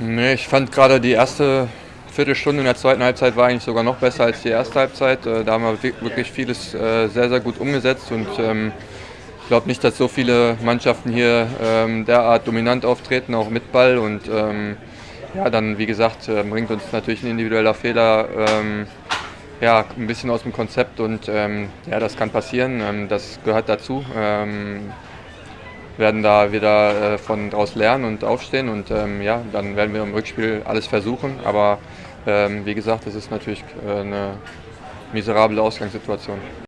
Nee, ich fand gerade die erste Viertelstunde in der zweiten Halbzeit war eigentlich sogar noch besser als die erste Halbzeit. Äh, da haben wir wirklich vieles äh, sehr, sehr gut umgesetzt und ähm, ich glaube nicht, dass so viele Mannschaften hier ähm, derart dominant auftreten, auch mit Ball. Und ähm, ja, dann, wie gesagt, bringt uns natürlich ein individueller Fehler ja, ein bisschen aus dem Konzept und ja, das kann passieren. das gehört dazu werden da wieder äh, von draus lernen und aufstehen und ähm, ja, dann werden wir im Rückspiel alles versuchen. Aber ähm, wie gesagt, es ist natürlich äh, eine miserable Ausgangssituation.